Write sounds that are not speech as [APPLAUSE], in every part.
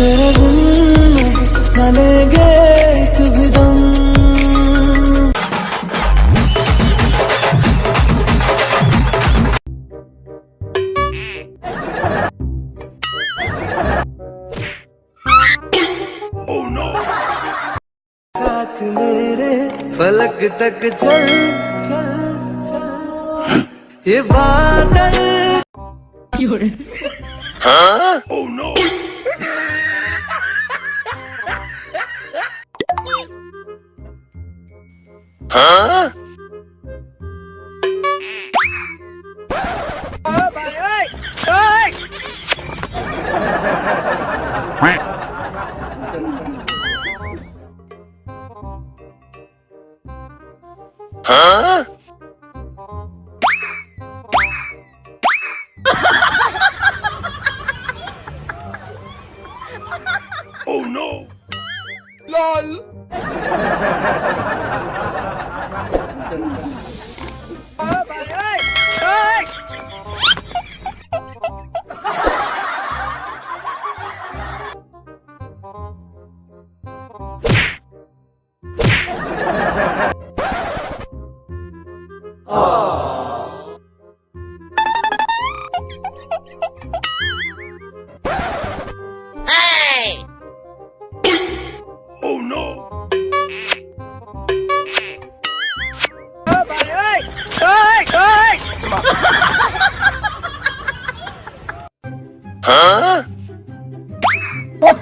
तेरे बिन न लेंगे एक भी दम साथ मेरे फलक तक चल चल चल ये बादल Hả? Ờ, bà ơi! Ơi! Hả?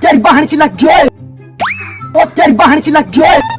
तेरी बहन की लग गई ओ तेरी बहन की लग गई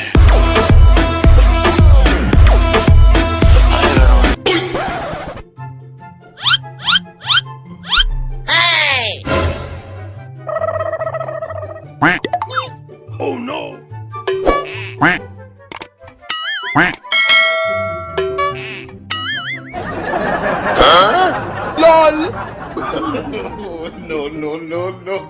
no, no, no,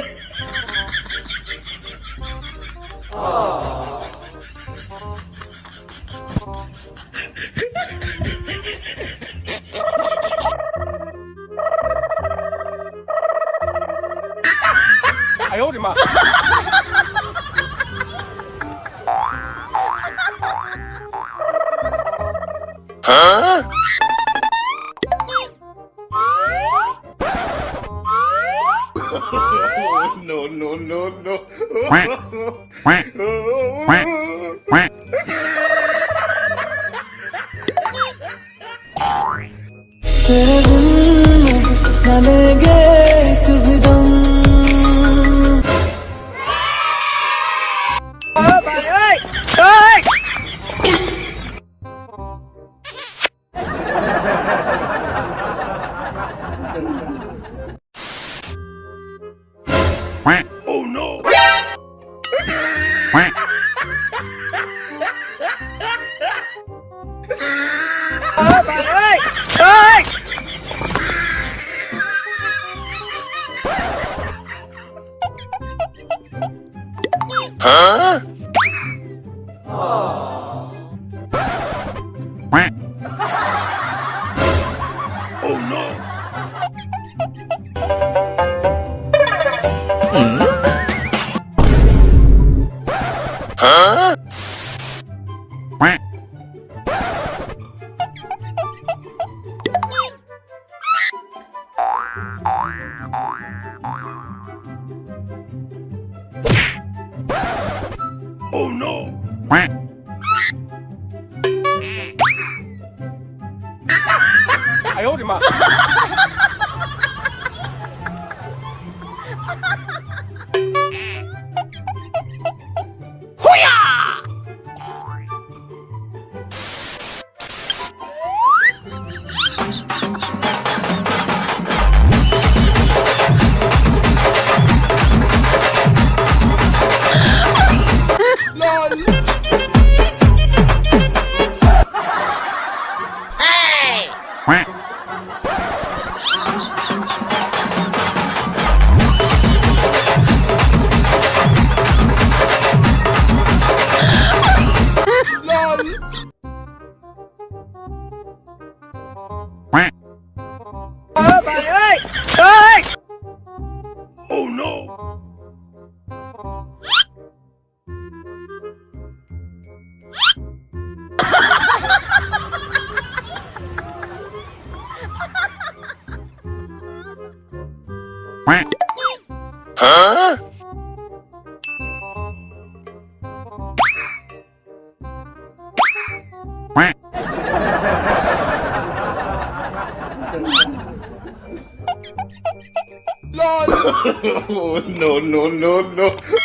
哎呦我的妈！啊！no, no, no. could've Huh? Oh, oh no. Hmm? Huh? Oh no! I hold him up. [LAUGHS] no, no, no, no.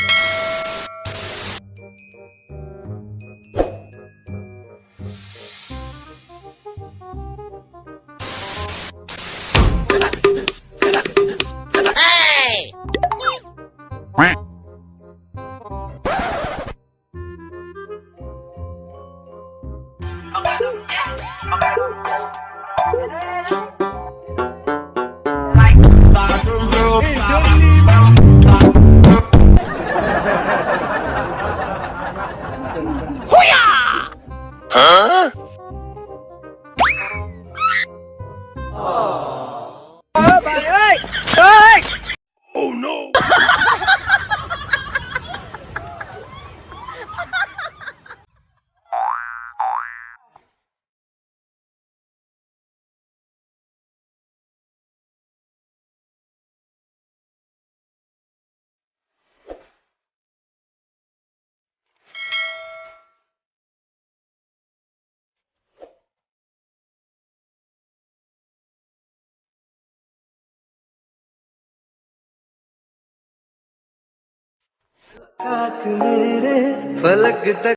Hey! फलक तक